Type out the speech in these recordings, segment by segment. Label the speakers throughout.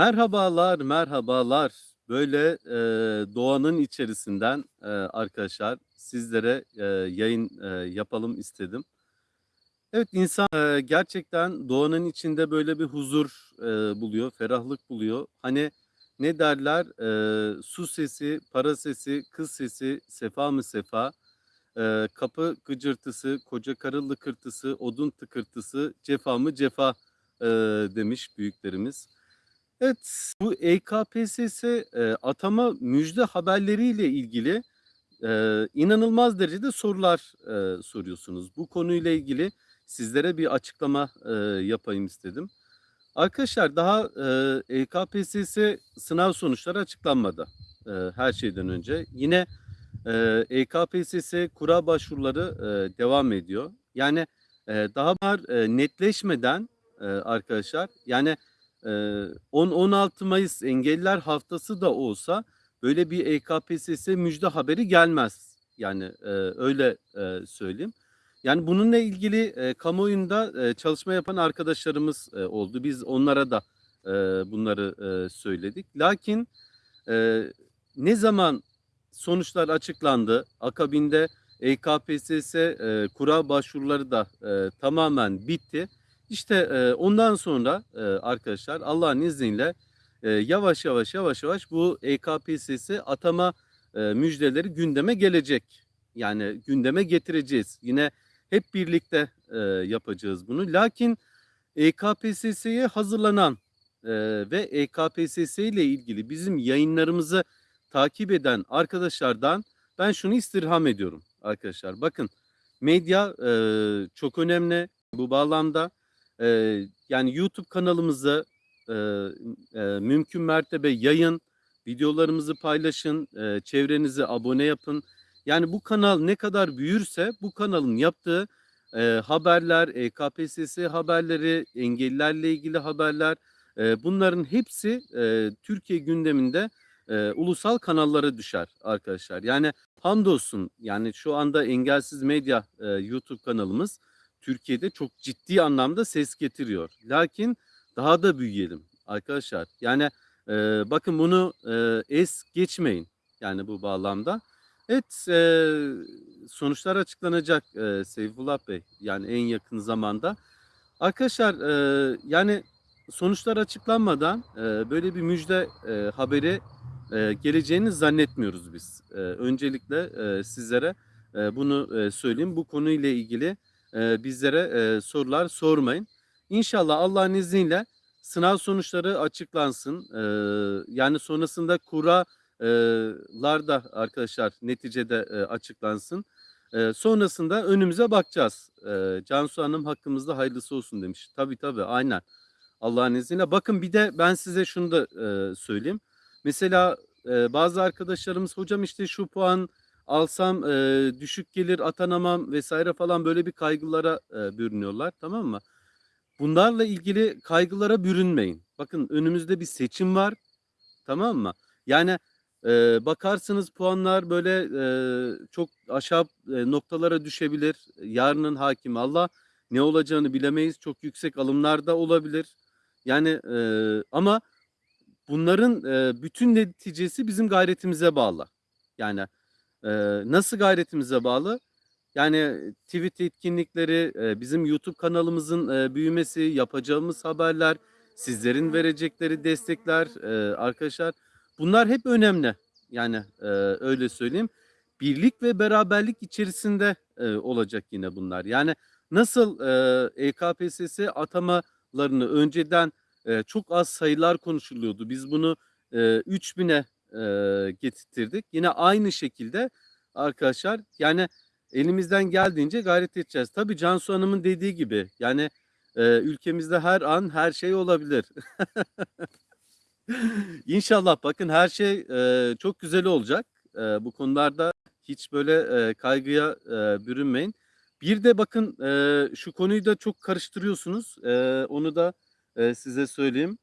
Speaker 1: Merhabalar, merhabalar. Böyle, eee, doğanın içerisinden, eee, arkadaşlar sizlere, eee, yayın, eee, yapalım istedim. Evet, insan, eee, gerçekten doğanın içinde böyle bir huzur, eee, buluyor, ferahlık buluyor. Hani, ne derler? Eee, su sesi, para sesi, kız sesi, sefa mı sefa, eee, kapı gıcırtısı, koca karı lıkırtısı, odun tıkırtısı, cefa mı cefa, eee, demiş büyüklerimiz. Evet, bu EKPSS, eee, atama müjde haberleriyle ilgili, eee, inanılmaz derecede sorular, eee, soruyorsunuz. Bu konuyla ilgili sizlere bir açıklama, eee, yapayım istedim. Arkadaşlar daha, eee, EKPSS sınav sonuçları açıklanmadı, eee, her şeyden önce. Yine, eee, EKPSS kura başvuruları, eee, devam ediyor. Yani, eee, daha bunlar, eee, netleşmeden, eee, arkadaşlar, yani, 10-16 Mayıs Engelliler Haftası da olsa böyle bir EKPSS müjde haberi gelmez. Yani, öyle, eee, söyleyeyim. Yani, bununla ilgili, kamuoyunda, çalışma yapan arkadaşlarımız, oldu. Biz onlara da, bunları, söyledik. Lakin, ne zaman sonuçlar açıklandı, akabinde EKPSS, kura başvuruları da, tamamen bitti. İşte, eee, ondan sonra, eee, arkadaşlar Allah'ın izniyle, eee, yavaş yavaş, yavaş yavaş bu EKPSS atama, eee, müjdeleri gündeme gelecek. Yani gündeme getireceğiz. Yine hep birlikte, eee, yapacağız bunu. Lakin EKPSS'ye hazırlanan, eee, ve EKPSS ile ilgili bizim yayınlarımızı takip eden arkadaşlardan ben şunu istirham ediyorum arkadaşlar. Bakın medya, eee, çok önemli bu bağlamda. Eee, yani YouTube kanalımızı, eee, eee, mümkün mertebe yayın, videolarımızı paylaşın, eee, çevrenize abone yapın. Yani bu kanal ne kadar büyürse bu kanalın yaptığı, eee, haberler, EKPSS haberleri, engellilerle ilgili haberler, eee, bunların hepsi, eee, Türkiye gündeminde, eee, ulusal kanallara düşer arkadaşlar. Yani hamdolsun, yani şu anda Engelsiz Medya, eee, YouTube kanalımız Türkiye'de çok ciddi anlamda ses getiriyor. Lakin daha da büyüyelim arkadaşlar. Yani, eee, bakın bunu, eee, es geçmeyin yani bu bağlamda. Evet, eee, sonuçlar açıklanacak, eee, Seyfullah Bey, yani en yakın zamanda. Arkadaşlar, eee, yani sonuçlar açıklanmadan, eee, böyle bir müjde, eee, haberi, eee, geleceğini zannetmiyoruz biz. Eee, öncelikle, eee, sizlere, eee, bunu, eee, söyleyeyim. Bu konuyla ilgili, bizlere, sorular sormayın. İnşallah Allah'ın izniyle sınav sonuçları açıklansın. Yani sonrasında kura eee, lar da arkadaşlar neticede, açıklansın. Sonrasında önümüze bakacağız. Eee, Cansu Hanım hakkımızda hayırlısı olsun demiş. Tabii tabii, aynen. Allah'ın izniyle. Bakın bir de ben size şunu da, söyleyeyim. Mesela, bazı arkadaşlarımız hocam işte şu puan alsam, eee, düşük gelir, atanamam vs. falan böyle bir kaygılara, eee, bürünüyorlar, tamam mı? Bunlarla ilgili kaygılara bürünmeyin. Bakın önümüzde bir seçim var, tamam mı? Yani, eee, bakarsınız puanlar böyle, eee, çok aşağı, eee, noktalara düşebilir. Yarının hakimi Allah. Ne olacağını bilemeyiz. Çok yüksek alımlar da olabilir. Yani, eee, ama bunların, eee, bütün neticesi bizim gayretimize bağlı. Yani, nasıl gayretimize bağlı? Yani tweet etkinlikleri, bizim YouTube kanalımızın, büyümesi, yapacağımız haberler, sizlerin verecekleri destekler, arkadaşlar bunlar hep önemli. Yani, öyle söyleyeyim. Birlik ve beraberlik içerisinde, olacak yine bunlar. Yani nasıl, eee, EKPSS atamalarını önceden, çok az sayılar konuşuluyordu. Biz bunu, eee, 3000'e, eee, getirttirdik. Yine aynı şekilde arkadaşlar, yani elimizden geldiğince gayret edeceğiz. Tabii Cansu Hanım'ın dediği gibi, yani, eee, ülkemizde her an her şey olabilir. İnşallah bakın her şey, eee, çok güzel olacak. Eee, bu konularda hiç böyle, eee, kaygıya, eee, bürünmeyin. Bir de bakın, eee, şu konuyu da çok karıştırıyorsunuz. Eee, onu da, eee, size söyleyeyim.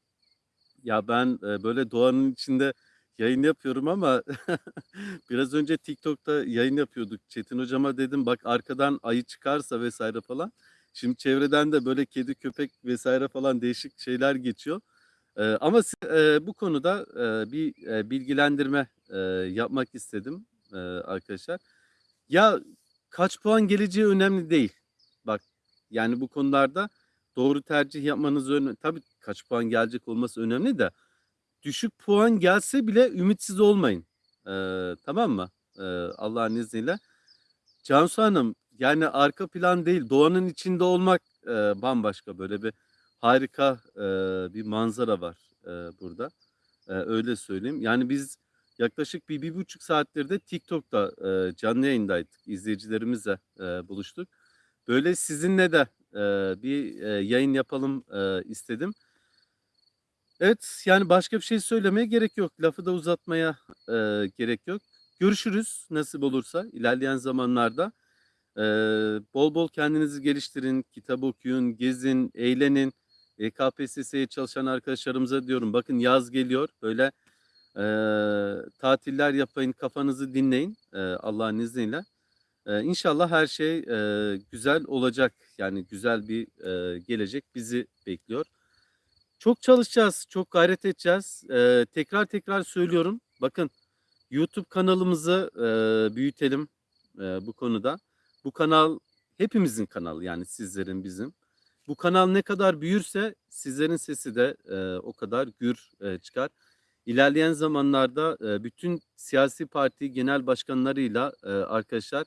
Speaker 1: Ya ben, eee, böyle doğanın içinde yayın yapıyorum ama biraz önce TikTok'ta yayın yapıyorduk. Çetin hocama dedim bak arkadan ayı çıkarsa vs. falan. Şimdi çevreden de böyle kedi, köpek vs. falan değişik şeyler geçiyor. Eee, ama eee, bu konuda, eee, bir, eee, bilgilendirme, eee, yapmak istedim, eee, arkadaşlar. Ya, kaç puan geleceği önemli değil. Bak, yani bu konularda doğru tercih yapmanız öne tabii kaç puan gelecek olması önemli de düşük puan gelse bile ümitsiz olmayın. Eee, tamam mı? Eee, Allah'ın izniyle. Cansu Hanım, yani arka plan değil, doğanın içinde olmak, eee, bambaşka. Böyle bir harika, eee, bir manzara var, eee, burada. Eee, öyle söyleyeyim. Yani biz yaklaşık bir 1,5 saattir de TikTok'ta, eee, canlı yayındaydık. İzleyicilerimizle, eee, buluştuk. Böyle sizinle de, eee, bir, eee, yayın yapalım, eee, istedim. Evet, yani başka bir şey söylemeye gerek yok. Lafı da uzatmaya, eee, gerek yok. Görüşürüz nasip olursa ilerleyen zamanlarda. Eee, bol bol kendinizi geliştirin, kitap okuyun, gezin, eğlenin. Eee, KPSS'ye çalışan arkadaşlarımıza diyorum, bakın yaz geliyor. Böyle, eee, tatiller yapın, kafanızı dinleyin, eee, Allah'ın izniyle. Eee, inşallah her şey, eee, güzel olacak. Yani güzel bir, eee, gelecek bizi bekliyor. Çok çalışacağız, çok gayret edeceğiz. Eee, tekrar tekrar söylüyorum. Bakın YouTube kanalımızı, eee, büyütelim, eee, bu konuda. Bu kanal hepimizin kanalı yani sizlerin, bizim. Bu kanal ne kadar büyürse sizlerin sesi de, eee, o kadar gür, eee, çıkar. İlerleyen zamanlarda, eee, bütün siyasi parti genel başkanlarıyla, eee, arkadaşlar,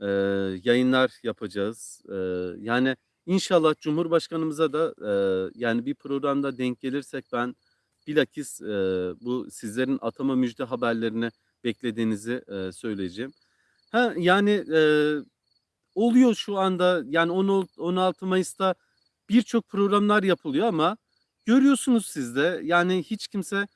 Speaker 1: eee, yayınlar yapacağız. Eee, yani inşallah Cumhurbaşkanımıza da, eee, yani bir programda denk gelirsek ben bilakis, eee, bu sizlerin atama müjde haberlerini beklediğinizi, eee, söyleyeceğim. Ha, yani, eee, oluyor şu anda yani on ol 16 Mayıs'ta birçok programlar yapılıyor ama görüyorsunuz siz de yani hiç kimse,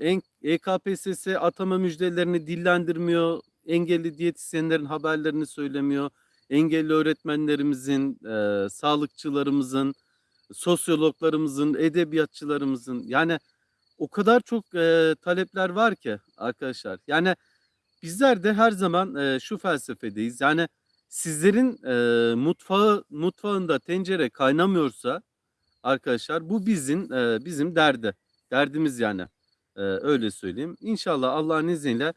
Speaker 1: en EKPSS atama müjdelerini dillendirmiyor, engelli diyetisyenlerin haberlerini söylemiyor, engelli öğretmenlerimizin, eee, sağlıkçılarımızın, sosyologlarımızın, edebiyatçılarımızın yani o kadar çok, eee, talepler var ki arkadaşlar. Yani bizler de her zaman, eee, şu felsefedeyiz. Yani sizlerin, eee, mutfağı mutfağında tencere kaynamıyorsa arkadaşlar bu bizim, eee, bizim derdi derdimiz yani. Eee, öyle söyleyeyim. İnşallah Allah'ın izniyle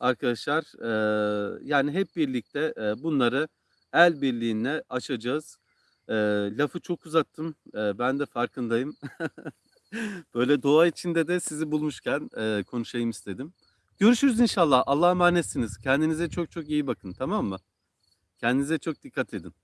Speaker 1: arkadaşlar, eee, yani hep birlikte, eee, bunları el birliğiyle aşacağız. Eee, lafı çok uzattım. Eee, ben de farkındayım. Böyle doğa içinde de sizi bulmuşken, eee, konuşayım istedim. Görüşürüz inşallah. Allah'a emanetsiniz. Kendinize çok çok iyi bakın, tamam mı? Kendinize çok dikkat edin.